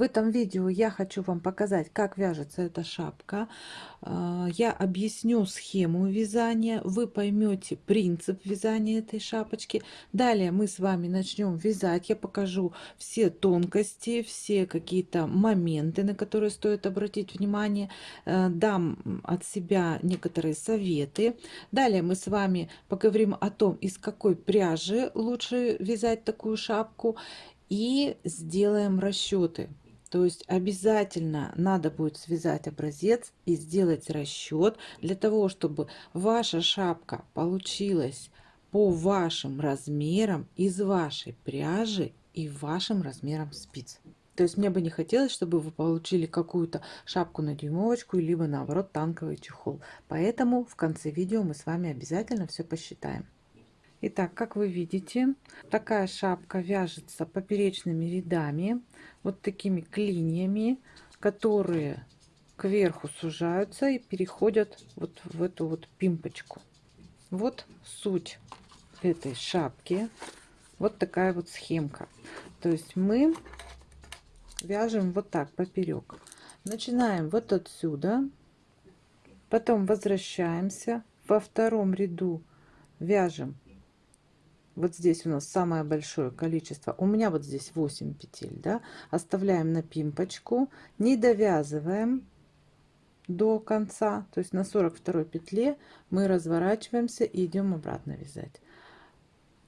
В этом видео я хочу вам показать, как вяжется эта шапка. А, я объясню схему вязания, вы поймете принцип вязания этой шапочки. Далее мы с вами начнем вязать. Я покажу все тонкости, все какие-то моменты, на которые стоит обратить внимание. Э, дам от себя некоторые советы. Далее мы с вами поговорим о том, из какой пряжи лучше вязать такую шапку и сделаем расчеты. То есть обязательно надо будет связать образец и сделать расчет для того, чтобы ваша шапка получилась по вашим размерам, из вашей пряжи и вашим размерам спиц. То есть мне бы не хотелось, чтобы вы получили какую-то шапку на дюймовочку, либо наоборот танковый чехол. Поэтому в конце видео мы с вами обязательно все посчитаем. Итак, как вы видите, такая шапка вяжется поперечными рядами, вот такими клиньями, которые кверху сужаются и переходят вот в эту вот пимпочку. Вот суть этой шапки. Вот такая вот схемка. То есть мы вяжем вот так поперек. Начинаем вот отсюда, потом возвращаемся во втором ряду вяжем вот здесь у нас самое большое количество. У меня вот здесь 8 петель да. Оставляем на пимпочку не довязываем до конца. То есть на 42 петле мы разворачиваемся и идем обратно вязать.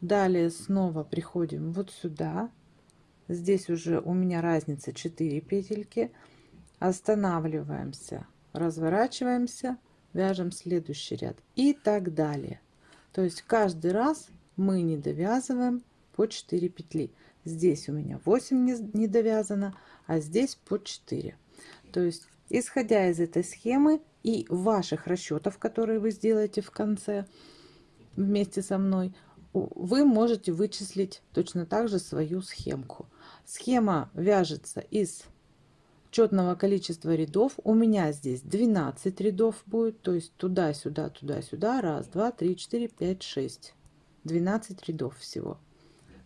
Далее снова приходим вот сюда. Здесь уже у меня разница 4 петельки. Останавливаемся разворачиваемся вяжем следующий ряд и так далее. То есть каждый раз мы не довязываем по 4 петли. Здесь у меня 8 не, довязано а здесь по 4 то есть исходя из этой схемы и ваших расчетов которые вы сделаете в конце вместе со мной вы можете вычислить точно так же свою схемку. Схема вяжется из четного количества рядов. У меня здесь 12 рядов будет то есть туда-сюда туда-сюда. Раз два три четыре пять шесть 12 рядов всего.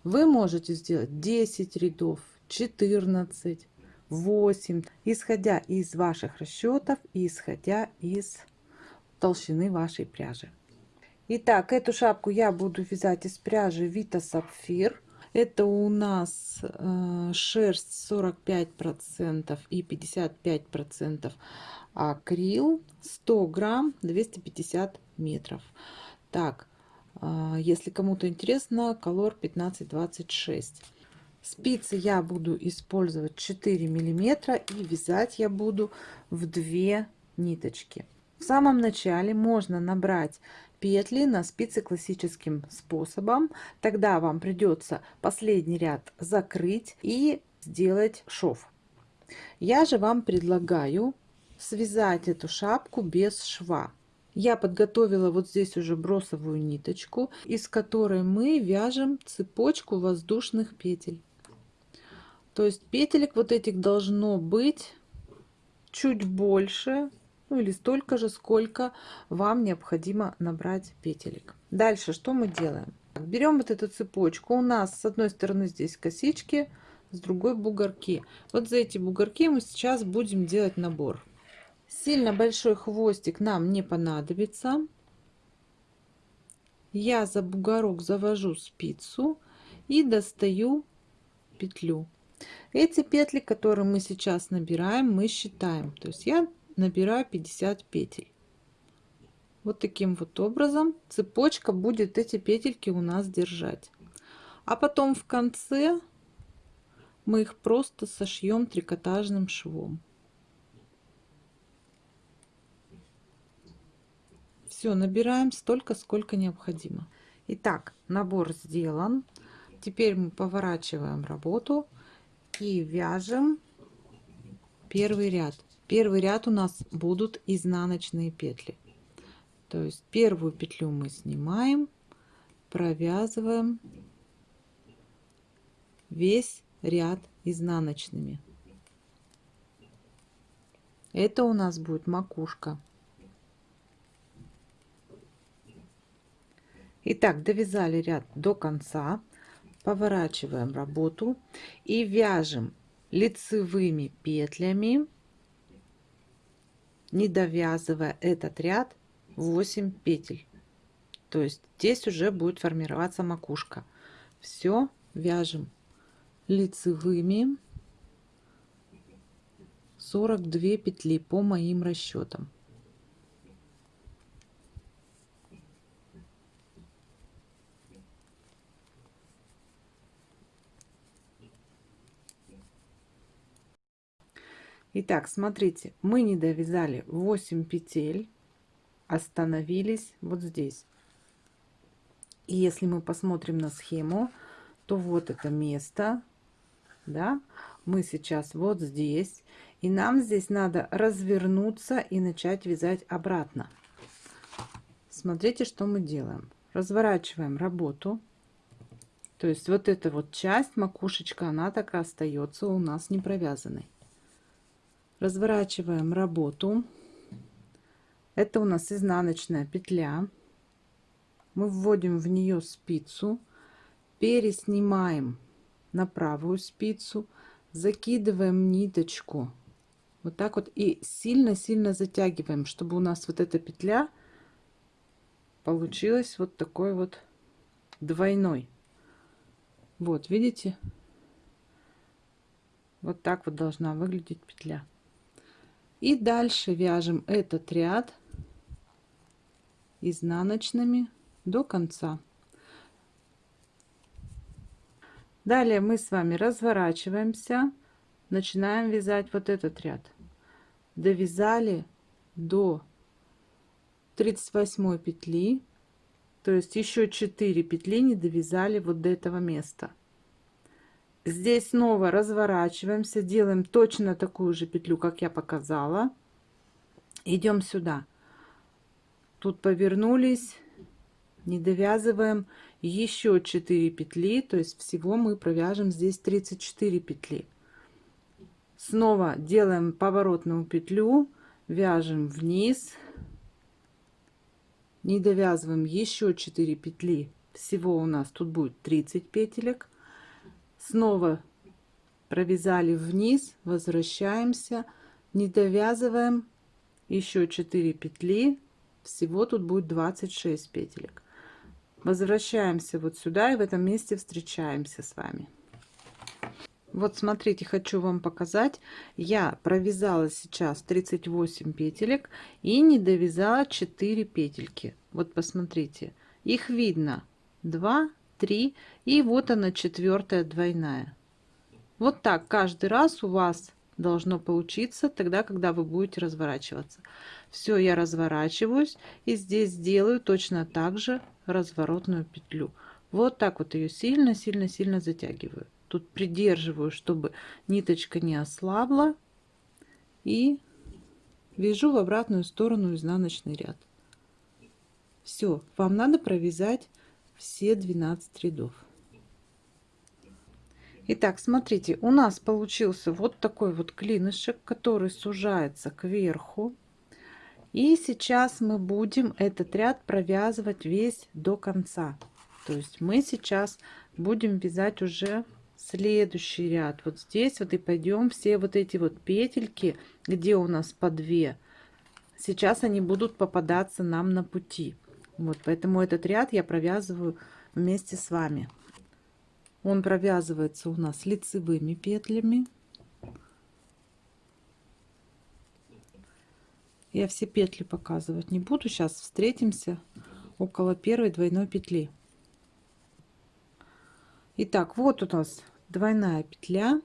Вы можете сделать 10 рядов, 14, 8, исходя из ваших расчетов исходя из толщины вашей пряжи. Итак, эту шапку я буду вязать из пряжи Vita Sapphire. Это у нас э, шерсть 45% и 55% акрил, 100 грамм, 250 метров. Так, если кому-то интересно, колор 1526. Спицы я буду использовать 4 миллиметра и вязать я буду в 2 ниточки. В самом начале можно набрать петли на спицы классическим способом. Тогда вам придется последний ряд закрыть и сделать шов. Я же вам предлагаю связать эту шапку без шва я подготовила вот здесь уже бросовую ниточку из которой мы вяжем цепочку воздушных петель. То есть петелек вот этих должно быть чуть больше ну или столько же сколько вам необходимо набрать петелек. Дальше что мы делаем? Берем вот эту цепочку. У нас с одной стороны здесь косички с другой бугорки. Вот за эти бугорки мы сейчас будем делать набор Сильно большой хвостик нам не понадобится. Я за бугорок завожу спицу и достаю петлю. Эти петли, которые мы сейчас набираем, мы считаем. То есть я набираю 50 петель. Вот таким вот образом цепочка будет эти петельки у нас держать. А потом в конце мы их просто сошьем трикотажным швом. Все набираем столько сколько необходимо. Итак набор сделан. Теперь мы поворачиваем работу и вяжем первый ряд. Первый ряд у нас будут изнаночные петли. То есть первую петлю мы снимаем провязываем весь ряд изнаночными. Это у нас будет макушка Итак, довязали ряд до конца, поворачиваем работу и вяжем лицевыми петлями, не довязывая этот ряд 8 петель. То есть здесь уже будет формироваться макушка. Все вяжем лицевыми 42 петли по моим расчетам. Итак, смотрите, мы не довязали 8 петель, остановились вот здесь. И если мы посмотрим на схему, то вот это место, да, мы сейчас вот здесь, и нам здесь надо развернуться и начать вязать обратно. Смотрите, что мы делаем. Разворачиваем работу. То есть вот эта вот часть, макушечка, она так и остается у нас не провязанной разворачиваем работу. Это у нас изнаночная петля. Мы вводим в нее спицу переснимаем на правую спицу закидываем ниточку. Вот так вот и сильно-сильно затягиваем чтобы у нас вот эта петля получилась вот такой вот двойной. Вот видите? Вот так вот должна выглядеть петля и дальше вяжем этот ряд изнаночными до конца. Далее мы с вами разворачиваемся, начинаем вязать вот этот ряд. Довязали до 38 петли, то есть еще 4 петли не довязали вот до этого места здесь снова разворачиваемся делаем точно такую же петлю как я показала. Идем сюда. Тут повернулись не довязываем. Еще 4 петли то есть всего мы провяжем здесь 34 петли. Снова делаем поворотную петлю вяжем вниз. Не довязываем еще 4 петли. Всего у нас тут будет 30 петелек снова провязали вниз возвращаемся не довязываем еще 4 петли всего тут будет 26 петелек. Возвращаемся вот сюда и в этом месте встречаемся с вами. Вот смотрите хочу вам показать. Я провязала сейчас 38 петелек и не довязала 4 петельки. Вот посмотрите их видно. 2 3 и вот она четвертая двойная. Вот так каждый раз у вас должно получиться тогда когда вы будете разворачиваться. Все я разворачиваюсь и здесь делаю точно так же разворотную петлю. Вот так вот ее сильно сильно сильно затягиваю. Тут придерживаю чтобы ниточка не ослабла и вяжу в обратную сторону изнаночный ряд. Все вам надо провязать все 12 рядов. Итак, смотрите, у нас получился вот такой вот клинышек, который сужается кверху. И сейчас мы будем этот ряд провязывать весь до конца. То есть мы сейчас будем вязать уже следующий ряд. Вот здесь вот и пойдем все вот эти вот петельки, где у нас по 2. Сейчас они будут попадаться нам на пути. Вот, поэтому этот ряд я провязываю вместе с вами. Он провязывается у нас лицевыми петлями. Я все петли показывать не буду. Сейчас встретимся около первой двойной петли. Итак, вот у нас двойная петля.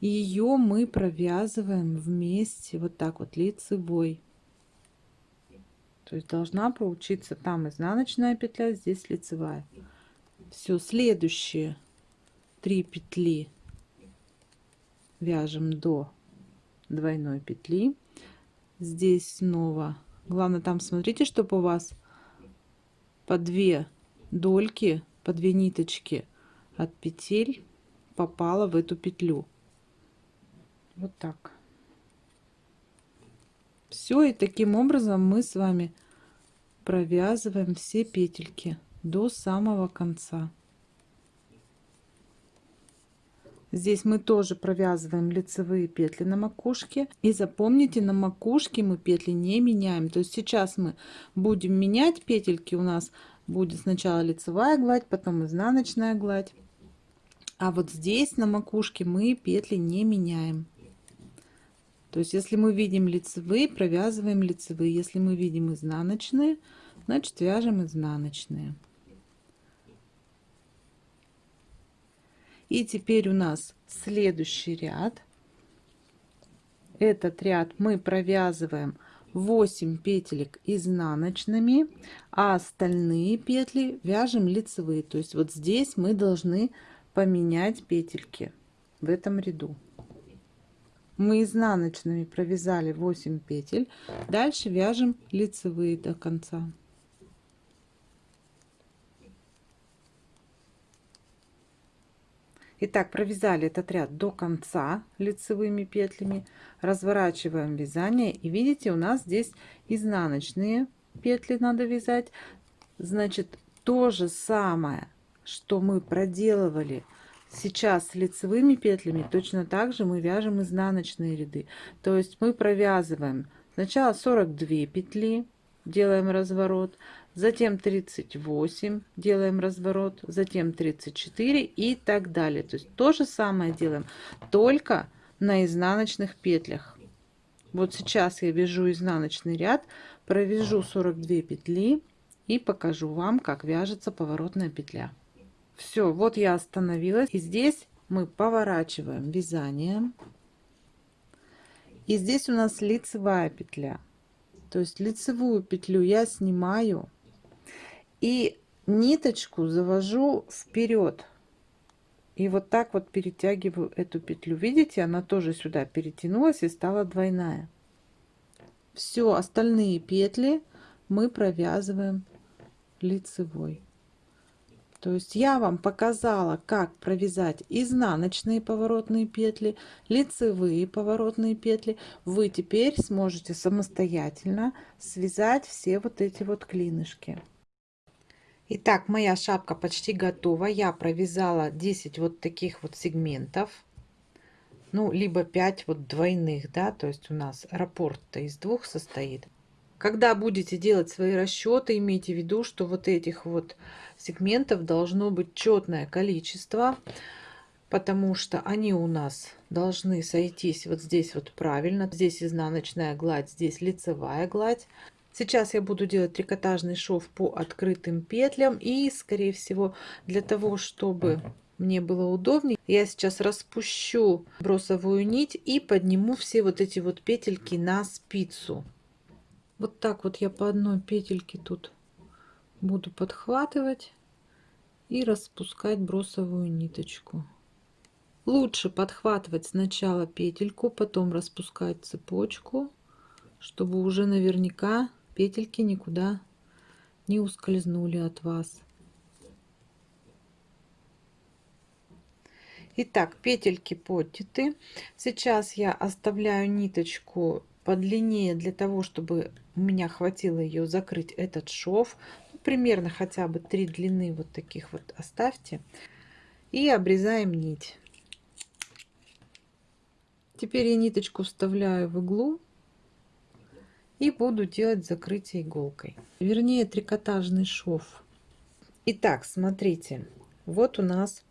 Ее мы провязываем вместе вот так вот лицевой. То есть должна получиться там изнаночная петля, здесь лицевая. Все, следующие три петли вяжем до двойной петли. Здесь снова, главное там смотрите, чтобы у вас по две дольки, по две ниточки от петель попало в эту петлю. Вот так. Все, и таким образом мы с вами провязываем все петельки до самого конца. Здесь мы тоже провязываем лицевые петли на макушке. И запомните, на макушке мы петли не меняем. То есть сейчас мы будем менять петельки. У нас будет сначала лицевая гладь, потом изнаночная гладь. А вот здесь на макушке мы петли не меняем. То есть если мы видим лицевые, провязываем лицевые. Если мы видим изнаночные, значит вяжем изнаночные. И теперь у нас следующий ряд. Этот ряд мы провязываем 8 петелек изнаночными, а остальные петли вяжем лицевые. То есть вот здесь мы должны поменять петельки в этом ряду. Мы изнаночными провязали 8 петель. Дальше вяжем лицевые до конца. Итак, провязали этот ряд до конца лицевыми петлями, разворачиваем вязание и видите, у нас здесь изнаночные петли надо вязать. Значит, то же самое, что мы проделывали сейчас лицевыми петлями, точно так же мы вяжем изнаночные ряды. То есть мы провязываем сначала 42 петли, делаем разворот, затем 38 делаем разворот, затем 34 и так далее. То есть то же самое делаем, только на изнаночных петлях. Вот сейчас я вяжу изнаночный ряд, провяжу 42 петли и покажу вам, как вяжется поворотная петля. Все, вот я остановилась. И здесь мы поворачиваем вязание. И здесь у нас лицевая петля. То есть лицевую петлю я снимаю и ниточку завожу вперед. И вот так вот перетягиваю эту петлю. Видите, она тоже сюда перетянулась и стала двойная. Все остальные петли мы провязываем лицевой. То есть я вам показала, как провязать изнаночные поворотные петли, лицевые поворотные петли. Вы теперь сможете самостоятельно связать все вот эти вот клинышки. Итак, моя шапка почти готова. Я провязала 10 вот таких вот сегментов. Ну, либо 5 вот двойных, да, то есть у нас раппорт-то из двух состоит. Когда будете делать свои расчеты, имейте в виду, что вот этих вот сегментов должно быть четное количество, потому что они у нас должны сойтись вот здесь вот правильно. Здесь изнаночная гладь, здесь лицевая гладь. Сейчас я буду делать трикотажный шов по открытым петлям и, скорее всего, для того, чтобы мне было удобнее, я сейчас распущу бросовую нить и подниму все вот эти вот петельки на спицу. Вот так вот я по одной петельке тут буду подхватывать и распускать бросовую ниточку. Лучше подхватывать сначала петельку, потом распускать цепочку, чтобы уже наверняка петельки никуда не ускользнули от вас. Итак, петельки подняты. Сейчас я оставляю ниточку подлиннее для того, чтобы у меня хватило ее закрыть этот шов. Ну, примерно хотя бы три длины вот таких вот оставьте. И обрезаем нить. Теперь я ниточку вставляю в иглу и буду делать закрытие иголкой. Вернее, трикотажный шов. Итак, смотрите, вот у нас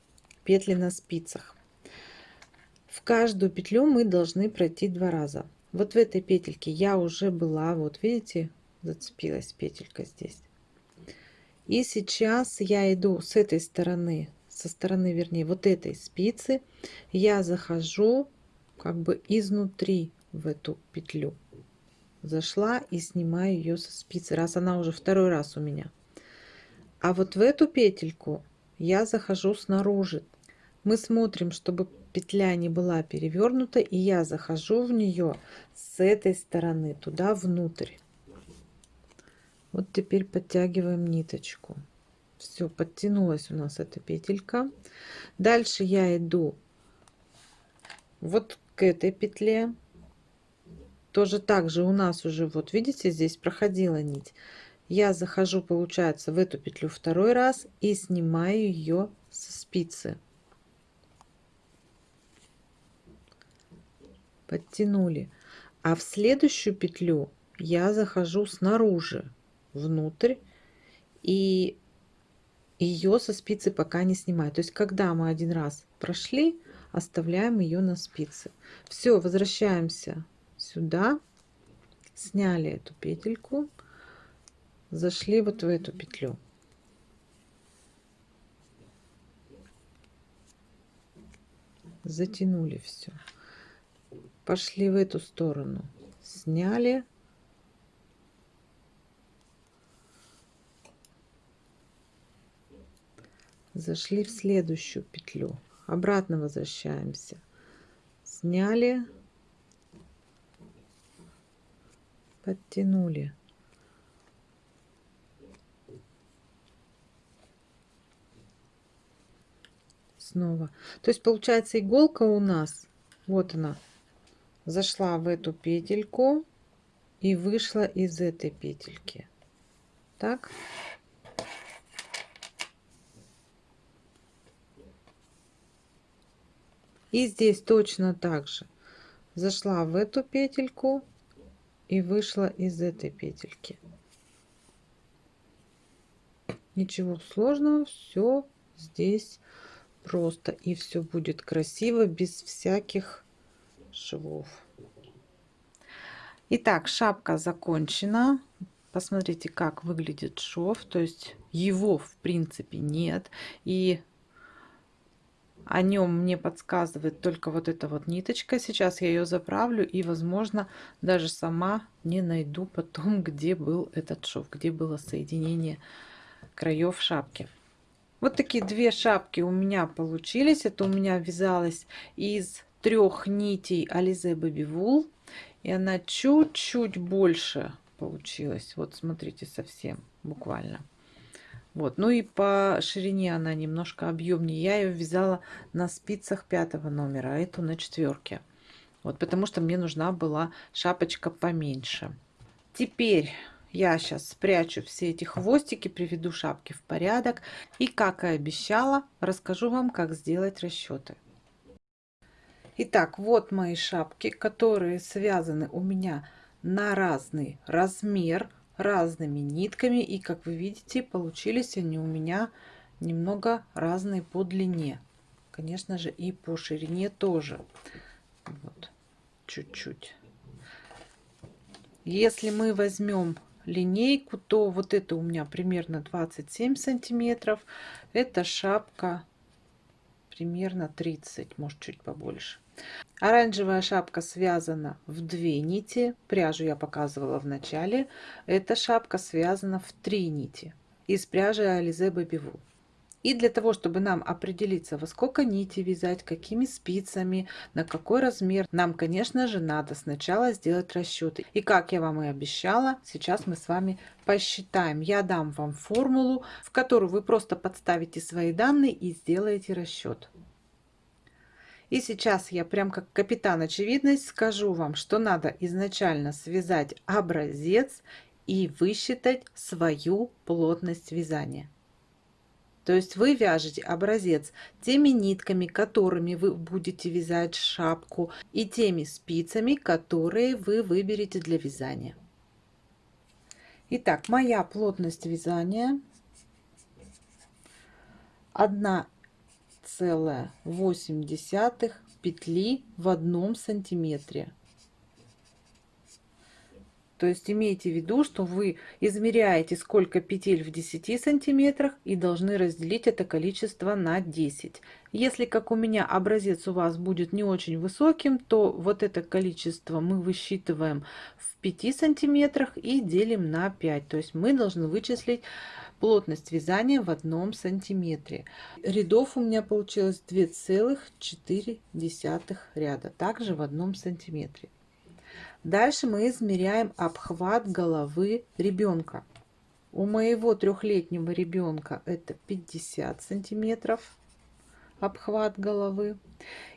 петли на спицах. В каждую петлю мы должны пройти два раза вот в этой петельке я уже была вот видите зацепилась петелька здесь. И сейчас я иду с этой стороны со стороны вернее вот этой спицы. Я захожу как бы изнутри в эту петлю. Зашла и снимаю ее со спицы раз она уже второй раз у меня. А вот в эту петельку я захожу снаружи. Мы смотрим чтобы петля не была перевернута и я захожу в нее с этой стороны туда внутрь. Вот теперь подтягиваем ниточку. Все подтянулась у нас эта петелька. Дальше я иду вот к этой петле. Тоже так же у нас уже вот видите здесь проходила нить. Я захожу получается в эту петлю второй раз и снимаю ее со спицы подтянули. А в следующую петлю я захожу снаружи, внутрь, и ее со спицы пока не снимаю. То есть, когда мы один раз прошли, оставляем ее на спице. Все, возвращаемся сюда, сняли эту петельку, зашли вот в эту петлю. Затянули все. Пошли в эту сторону. Сняли. Зашли в следующую петлю. Обратно возвращаемся. Сняли. Подтянули. Снова. То есть получается иголка у нас вот она зашла в эту петельку и вышла из этой петельки так И здесь точно так же. Зашла в эту петельку и вышла из этой петельки. Ничего сложного, все здесь просто. И все будет красиво, без всяких швов. Итак, шапка закончена. Посмотрите, как выглядит шов. То есть его, в принципе, нет. И о нем мне подсказывает только вот эта вот ниточка. Сейчас я ее заправлю и, возможно, даже сама не найду потом, где был этот шов, где было соединение краев шапки. Вот такие две шапки у меня получились. Это у меня вязалось из трех нитей Baby Wool. И она чуть-чуть больше получилась. Вот смотрите, совсем буквально. Вот. Ну и по ширине она немножко объемнее. Я ее вязала на спицах пятого номера, а эту на четверке. Вот, потому что мне нужна была шапочка поменьше. Теперь я сейчас спрячу все эти хвостики, приведу шапки в порядок. И, как и обещала, расскажу вам, как сделать расчеты. Итак, вот мои шапки, которые связаны у меня на разный размер разными нитками. И как вы видите получились они у меня немного разные по длине. Конечно же и по ширине тоже. Вот чуть-чуть. Если мы возьмем линейку то вот это у меня примерно 27 сантиметров. Это шапка примерно 30 может чуть побольше Оранжевая шапка связана в две нити. Пряжу я показывала в начале. Эта шапка связана в три нити из пряжи Baby Wool. И для того, чтобы нам определиться, во сколько нити вязать, какими спицами, на какой размер, нам, конечно же, надо сначала сделать расчеты. И как я вам и обещала, сейчас мы с вами посчитаем. Я дам вам формулу, в которую вы просто подставите свои данные и сделаете расчет. И сейчас я прям как капитан очевидность скажу вам, что надо изначально связать образец и высчитать свою плотность вязания. То есть вы вяжете образец теми нитками, которыми вы будете вязать шапку, и теми спицами, которые вы выберете для вязания. Итак, моя плотность вязания 1 целая восемь десятых петли в одном сантиметре. То есть имейте в виду, что вы измеряете, сколько петель в 10 сантиметрах и должны разделить это количество на 10. Если, как у меня, образец у вас будет не очень высоким, то вот это количество мы высчитываем в 5 сантиметрах и делим на 5. То есть мы должны вычислить плотность вязания в одном сантиметре. Рядов у меня получилось 2,4 ряда, также в одном сантиметре. Дальше мы измеряем обхват головы ребенка. У моего трехлетнего ребенка это 50 сантиметров обхват головы.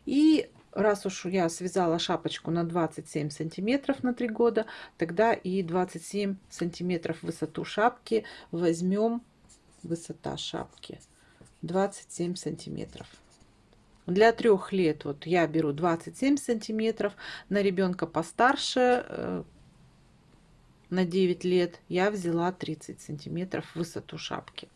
И раз уж я связала шапочку на 27 сантиметров на 3 года, тогда и 27 сантиметров высоту шапки возьмем, высота шапки 27 сантиметров. Для трех лет вот я беру 27 сантиметров, на ребенка постарше, э, на 9 лет, я взяла 30 сантиметров высоту шапки.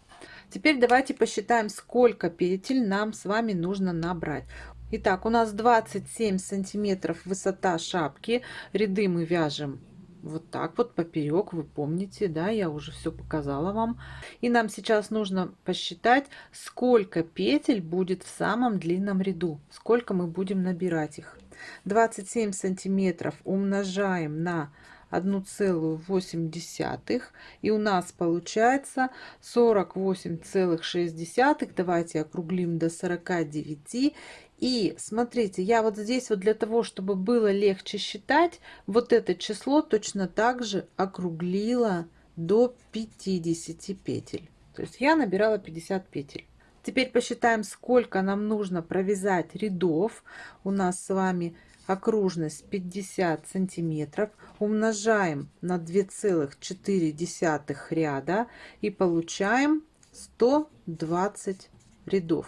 Теперь давайте посчитаем, сколько петель нам с вами нужно набрать. Итак, у нас 27 сантиметров высота шапки. Ряды мы вяжем вот так вот поперек, вы помните, да, я уже все показала вам. И нам сейчас нужно посчитать, сколько петель будет в самом длинном ряду, сколько мы будем набирать их. 27 сантиметров умножаем на 1,8 и у нас получается 48,6 давайте округлим до 49 и смотрите я вот здесь вот для того чтобы было легче считать вот это число точно так же округлила до 50 петель. То есть я набирала 50 петель. Теперь посчитаем сколько нам нужно провязать рядов. У нас с вами окружность 50 сантиметров. Умножаем на 2,4 ряда и получаем 120 рядов.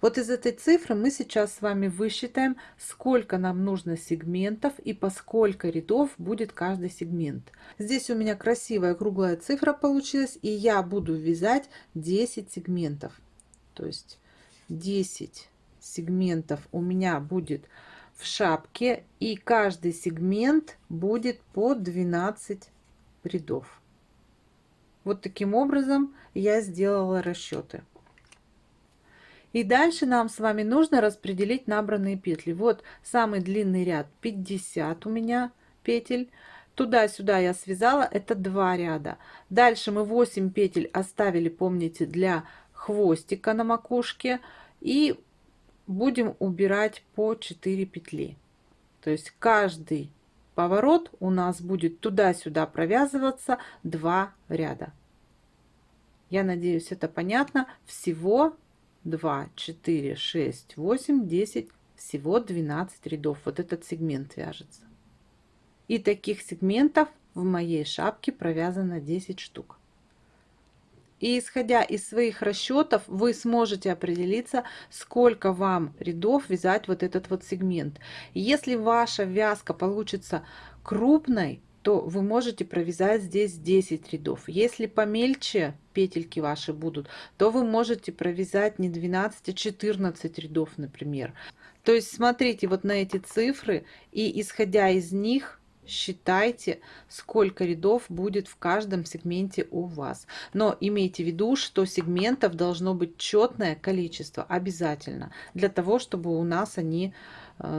Вот из этой цифры мы сейчас с вами высчитаем, сколько нам нужно сегментов и по сколько рядов будет каждый сегмент. Здесь у меня красивая круглая цифра получилась, и я буду вязать 10 сегментов. То есть 10 сегментов у меня будет в шапке и каждый сегмент будет по 12 рядов. Вот таким образом я сделала расчеты. И дальше нам с вами нужно распределить набранные петли. Вот самый длинный ряд 50 у меня петель. Туда-сюда я связала, это два ряда. Дальше мы 8 петель оставили, помните, для хвостика на макушке. И будем убирать по 4 петли. То есть каждый поворот у нас будет туда-сюда провязываться 2 ряда. Я надеюсь, это понятно. Всего 2, 4, 6, 8, 10, всего 12 рядов. Вот этот сегмент вяжется. И таких сегментов в моей шапке провязано 10 штук. И исходя из своих расчетов, вы сможете определиться, сколько вам рядов вязать вот этот вот сегмент. Если ваша вязка получится крупной, то вы можете провязать здесь 10 рядов. Если помельче петельки ваши будут, то вы можете провязать не 12, а 14 рядов, например. То есть смотрите вот на эти цифры и исходя из них считайте, сколько рядов будет в каждом сегменте у вас. Но имейте в виду, что сегментов должно быть четное количество обязательно, для того, чтобы у нас они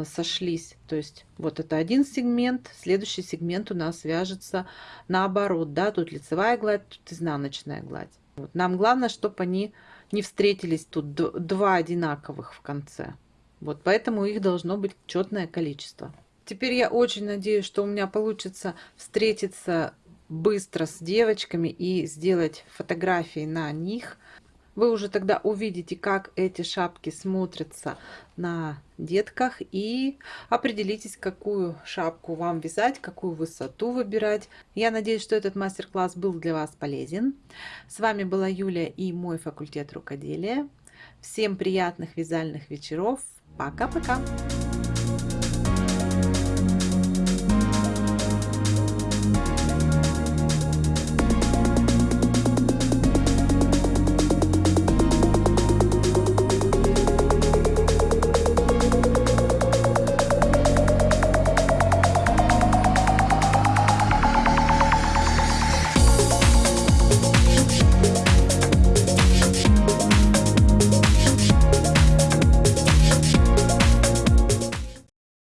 сошлись. То есть вот это один сегмент, следующий сегмент у нас вяжется наоборот. Да? Тут лицевая гладь, тут изнаночная гладь. Вот. Нам главное, чтобы они не встретились тут два одинаковых в конце. Вот поэтому их должно быть четное количество. Теперь я очень надеюсь, что у меня получится встретиться быстро с девочками и сделать фотографии на них. Вы уже тогда увидите, как эти шапки смотрятся на детках и определитесь, какую шапку вам вязать, какую высоту выбирать. Я надеюсь, что этот мастер-класс был для вас полезен. С вами была Юлия и мой факультет рукоделия. Всем приятных вязальных вечеров. Пока-пока!